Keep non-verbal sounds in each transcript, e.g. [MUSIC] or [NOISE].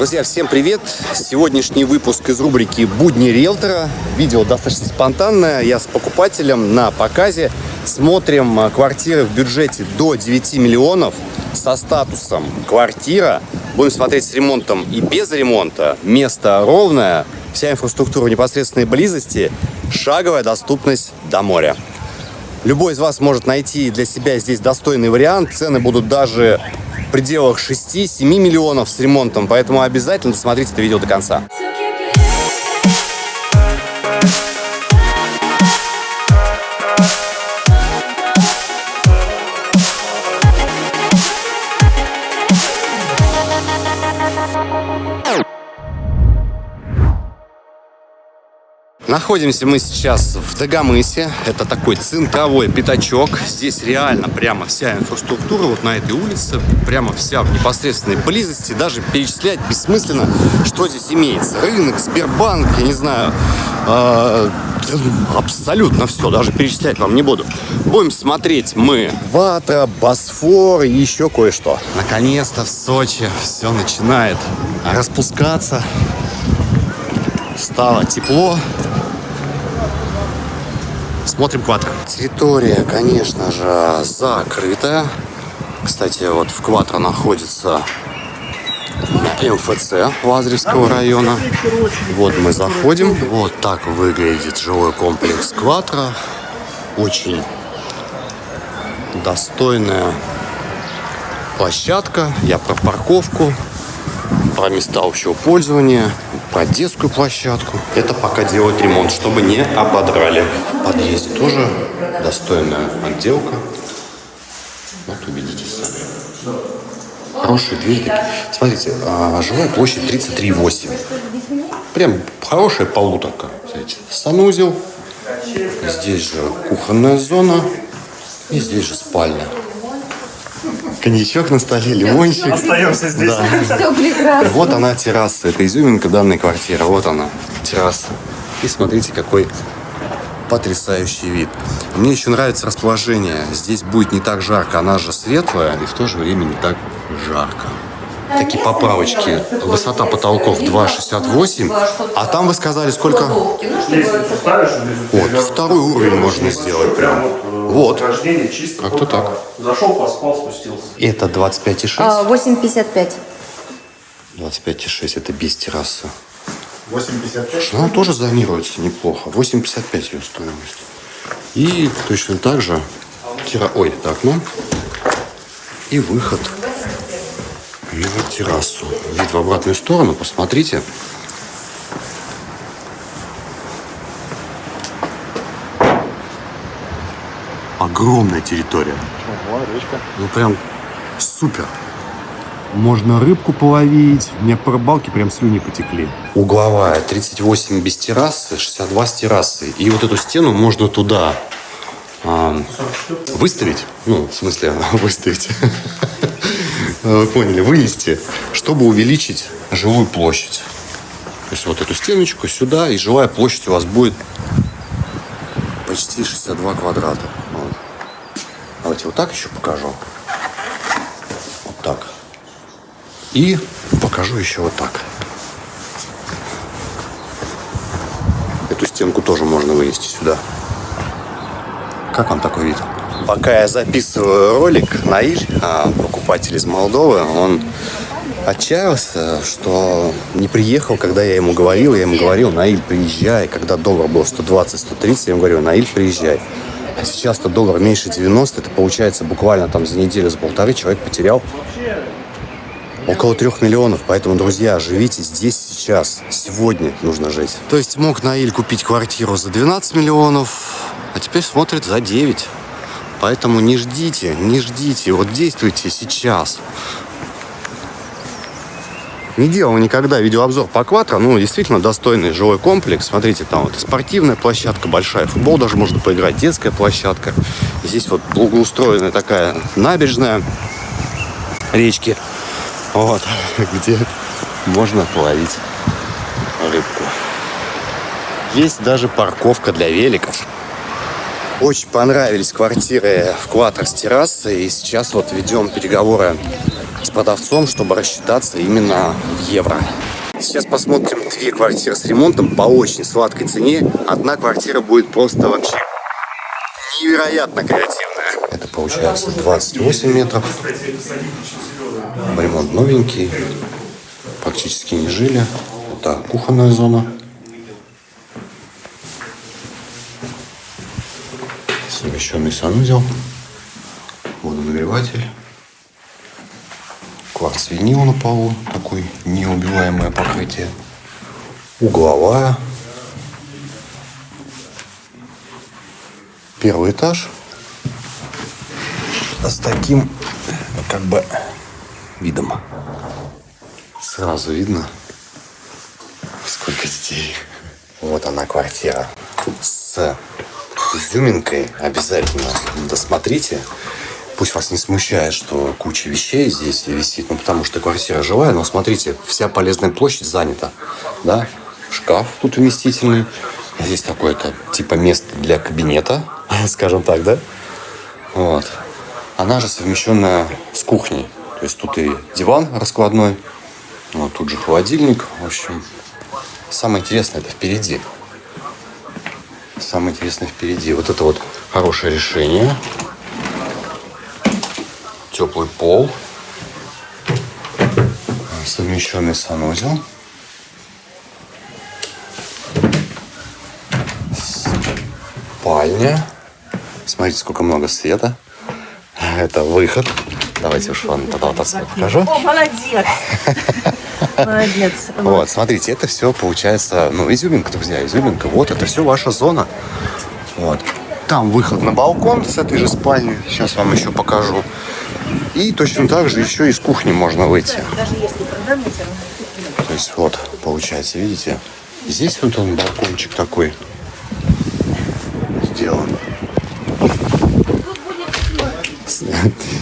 Друзья, всем привет! Сегодняшний выпуск из рубрики «Будни риэлтора». Видео достаточно спонтанное. Я с покупателем на показе. Смотрим а, квартиры в бюджете до 9 миллионов со статусом «Квартира». Будем смотреть с ремонтом и без ремонта. Место ровное, вся инфраструктура в непосредственной близости, шаговая доступность до моря. Любой из вас может найти для себя здесь достойный вариант. Цены будут даже пределах 6-7 миллионов с ремонтом, поэтому обязательно досмотрите это видео до конца. Находимся мы сейчас в Дагомысе. Это такой центровой пятачок. Здесь реально прямо вся инфраструктура вот на этой улице. Прямо вся в непосредственной близости. Даже перечислять бессмысленно, что здесь имеется. Рынок, Сбербанк, я не знаю. Э, абсолютно все. Даже перечислять вам не буду. Будем смотреть мы Вата, Босфор и еще кое-что. Наконец-то в Сочи все начинает распускаться стало тепло. Смотрим квадро. Территория, конечно же, закрытая. Кстати, вот в квадро находится МФЦ Лазаревского района. Вот мы заходим. Вот так выглядит жилой комплекс Кватро. Очень достойная площадка. Я про парковку, про места общего пользования про детскую площадку. Это пока делают ремонт, чтобы не ободрали. В подъезде тоже достойная отделка. Вот убедитесь сами. Хорошие двери. Смотрите, а, жилая площадь 33,8. Прям хорошая полуторка. Смотрите, санузел. Здесь же кухонная зона. И здесь же спальня коньячок на столе, лимончик. Остаемся здесь. Да. Все прекрасно. Вот она терраса, это изюминка данной квартиры. Вот она, терраса. И смотрите, какой потрясающий вид. Мне еще нравится расположение. Здесь будет не так жарко, она же светлая, и в то же время не так жарко. Такие поправочки. Высота потолков 2,68. А там вы сказали, сколько? Вот, второй уровень можно сделать прям. Вот. Как-то так. Зашел, поспал, спустился. Это 25,6? А, 8,55. 25,6 это без террасы. 8,55? Ну, она тоже зонируется неплохо. 8,55 ее стоимость. И точно так же тира... Ой, так, ну. И выход на террасу. Вид в обратную сторону, посмотрите. Огромная территория. Ну прям супер. Можно рыбку половить. У меня по рыбалке прям слюни потекли. Угловая 38 без террасы, 62 с террасой. И вот эту стену можно туда а, выставить. Ну, в смысле, [LAUGHS] выставить. Вы поняли, вынести, чтобы увеличить жилую площадь. То есть вот эту стеночку сюда, и жилая площадь у вас будет почти 62 квадрата. Вот. Давайте вот так еще покажу. Вот так. И покажу еще вот так. Эту стенку тоже можно вынести сюда. Как вам такой вид? Пока я записываю ролик, Наиль, а, покупатель из Молдовы, он отчаялся, что не приехал, когда я ему говорил. Я ему говорил, Наиль, приезжай. Когда доллар был 120-130, я ему говорил, Наиль, приезжай. А сейчас-то доллар меньше 90, это получается буквально там за неделю, за полторы человек потерял около трех миллионов. Поэтому, друзья, живите здесь сейчас. Сегодня нужно жить. То есть мог Наиль купить квартиру за 12 миллионов, а теперь смотрит за 9. Поэтому не ждите, не ждите. Вот действуйте сейчас. Не делал никогда видеообзор по Кватро. Ну, действительно достойный жилой комплекс. Смотрите, там вот спортивная площадка большая. Футбол даже можно поиграть. Детская площадка. Здесь вот благоустроенная такая набережная речки. Вот, [LAUGHS] где можно половить рыбку. Есть даже парковка для великов. Очень понравились квартиры в Кватро с террасой. И сейчас вот ведем переговоры с продавцом, чтобы рассчитаться именно в евро. Сейчас посмотрим две квартиры с ремонтом по очень сладкой цене. Одна квартира будет просто вообще невероятно креативная. Это получается 28 метров. Ремонт новенький. Практически не жили. Это кухонная зона. Совмещенный санузел. Водонагреватель. Кварц винил на полу. Такой неубиваемое покрытие. Угловая. Первый этаж. С таким, как бы, видом. Сразу видно, сколько детей. Вот она квартира с изюминкой. Обязательно досмотрите. Пусть вас не смущает, что куча вещей здесь висит, ну потому что квартира жилая, но смотрите, вся полезная площадь занята, да? Шкаф тут вместительный. Здесь такое-то типа место для кабинета, [LAUGHS] скажем так, да? Вот. Она же совмещенная с кухней. То есть тут и диван раскладной, вот тут же холодильник. В общем, самое интересное это впереди. Самое интересное впереди. Вот это вот хорошее решение. Теплый пол. Совмещенный санузел. Спальня. Смотрите, сколько много света. Это выход. Давайте уж вам тогда вот отсюда покажу. О, молодец. [LAUGHS] Молодец. Вот, смотрите, это все получается, ну, изюминка, друзья, изюминка. Вот, это все ваша зона. Вот. Там выход на балкон с этой же спальни. Сейчас вам еще покажу. И точно так же еще из кухни можно выйти. То есть вот, получается, видите? Здесь вот он балкончик такой сделан. [LAUGHS]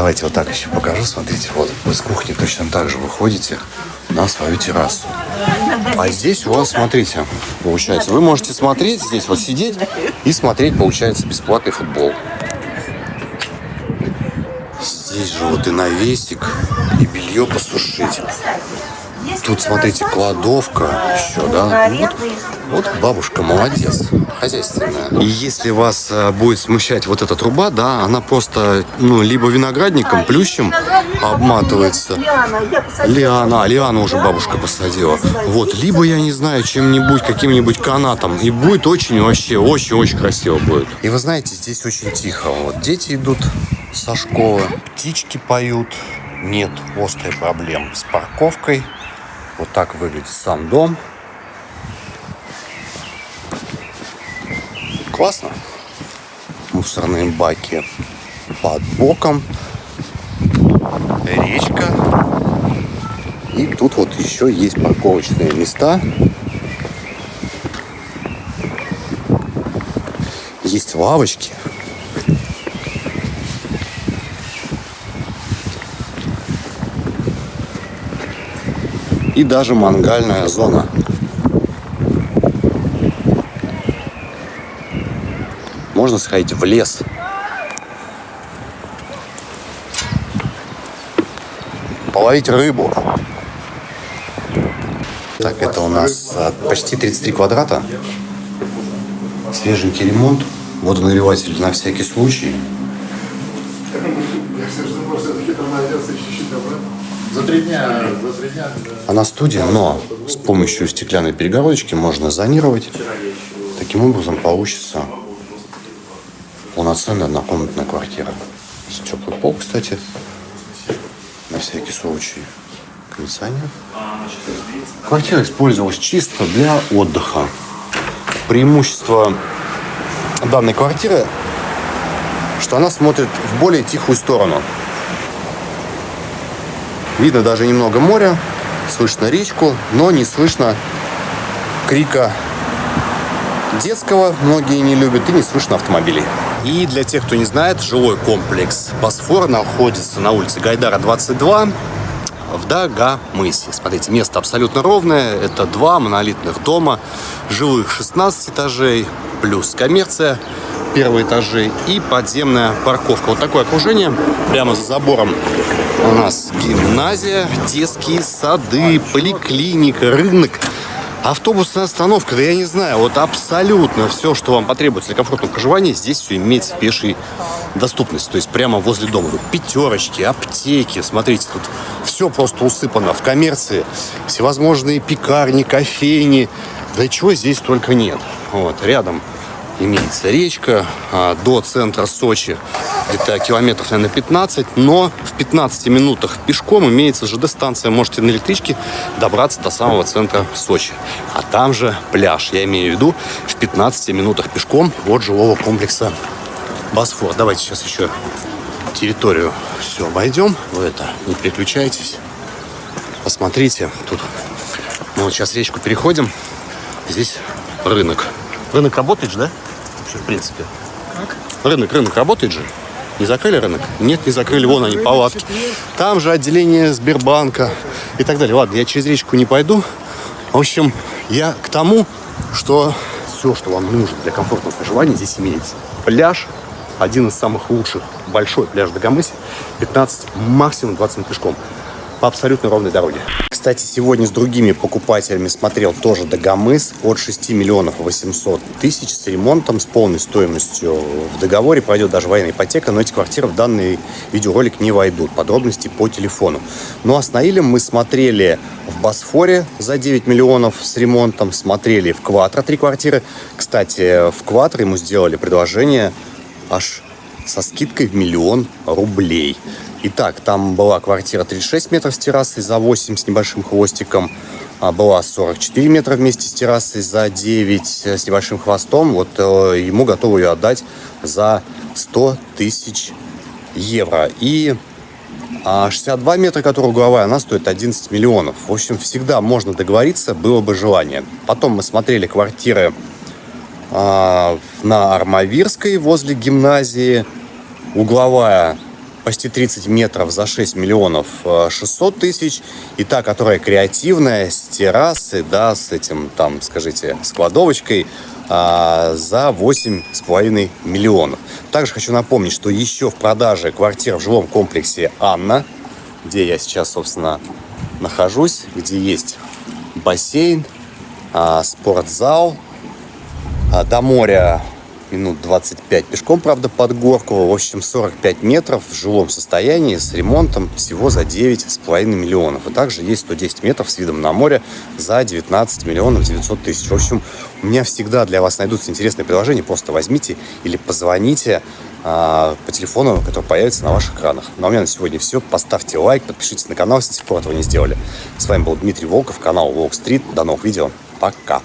Давайте вот так еще покажу. Смотрите, вот вы с кухни точно так же выходите на свою террасу. А здесь у вас, смотрите, получается, вы можете смотреть здесь, вот сидеть и смотреть, получается, бесплатный футбол. Здесь же вот и навесик, и белье посушить. Тут, смотрите, кладовка еще, да? Вот, вот бабушка молодец, хозяйственная. И если вас э, будет смущать вот эта труба, да, она просто, ну, либо виноградником, плющем обматывается. Лиана, а Лиана уже бабушка посадила. Вот, либо, я не знаю, чем-нибудь, каким-нибудь канатом. И будет очень, вообще, очень-очень красиво будет. И вы знаете, здесь очень тихо. Вот дети идут со школы, птички поют. Нет острой проблем с парковкой. Вот так выглядит сам дом. Классно. Мусорные баки под боком. Речка. И тут вот еще есть парковочные места. Есть лавочки. И даже мангальная зона. Можно сходить в лес. Половить рыбу. Так, это у нас а, почти 33 квадрата. Свеженький ремонт. Водонагреватель на всякий случай. За три дня, за три дня. Она студия, но с помощью стеклянной перегородочки можно зонировать. Таким образом получится полноценная однокомнатная квартира. С теплый пол, кстати, на всякий случай. Кондиционер. Квартира использовалась чисто для отдыха. Преимущество данной квартиры, что она смотрит в более тихую сторону. Видно даже немного моря, слышно речку, но не слышно крика детского, многие не любят, и не слышно автомобилей. И для тех, кто не знает, жилой комплекс «Босфор» находится на улице Гайдара, 22, в Дагомысе. Смотрите, место абсолютно ровное. Это два монолитных дома, жилых 16 этажей, плюс коммерция. первые этажи и подземная парковка. Вот такое окружение. Прямо за забором у нас гимназия, детские сады, поликлиника, рынок. Автобусная остановка, да я не знаю, вот абсолютно все, что вам потребуется для комфортного проживания, здесь все имеется в пешей доступности, то есть прямо возле дома. Пятерочки, аптеки, смотрите, тут все просто усыпано в коммерции, всевозможные пекарни, кофейни, да чего здесь только нет. Вот, рядом имеется речка а, до центра Сочи где-то километров, наверное, 15, но в 15 минутах пешком имеется ЖД-станция, можете на электричке добраться до самого центра Сочи. А там же пляж, я имею в виду, в 15 минутах пешком от жилого комплекса Босфор. Давайте сейчас еще территорию все обойдем. Вы это, не переключайтесь. Посмотрите, тут мы вот сейчас речку переходим. Здесь рынок. Рынок работает же, да? Вообще, в принципе. Как? Рынок, рынок работает же. Не закрыли рынок? Нет, не закрыли. Вон они, палатки. Там же отделение Сбербанка и так далее. Ладно, я через речку не пойду. В общем, я к тому, что все, что вам нужно для комфортного проживания, здесь имеется. Пляж, один из самых лучших, большой пляж Дагомыси, 15, максимум 20 минут пешком по абсолютно ровной дороге. Кстати, сегодня с другими покупателями смотрел тоже Дагомыс от 6 миллионов 800 тысяч с ремонтом, с полной стоимостью в договоре. Пройдет даже военная ипотека, но эти квартиры в данный видеоролик не войдут. Подробности по телефону. Ну а с Наилем мы смотрели в Босфоре за 9 миллионов с ремонтом, смотрели в Кватро три квартиры. Кстати, в Кватро ему сделали предложение аж со скидкой в миллион рублей. Итак, там была квартира 36 метров с террасой за 8 с небольшим хвостиком. А была 44 метра вместе с террасой за 9 с небольшим хвостом. Вот э, ему готовы ее отдать за 100 тысяч евро. И а 62 метра, которая угловая, она стоит 11 миллионов. В общем, всегда можно договориться, было бы желание. Потом мы смотрели квартиры а, на Армавирской возле гимназии. Угловая почти 30 метров за 6 миллионов 600 э, тысяч. И та, которая креативная, с террасой, да, с этим, там, скажите, с кладовочкой, а, за 8,5 миллионов. Также хочу напомнить, что еще в продаже квартира в жилом комплексе «Анна», где я сейчас, собственно, нахожусь, где есть бассейн, а, спортзал, а, до моря минут 25 пешком, правда, под горку. В общем, 45 метров в жилом состоянии с ремонтом всего за 9,5 миллионов. И также есть 110 метров с видом на море за 19 миллионов 900 тысяч. В общем, у меня всегда для вас найдутся интересные предложения. Просто возьмите или позвоните а, по телефону, который появится на ваших экранах. Ну а у меня на сегодня все. Поставьте лайк, подпишитесь на канал, если до сих пор этого не сделали. С вами был Дмитрий Волков, канал Волк Стрит. До новых видео. Пока.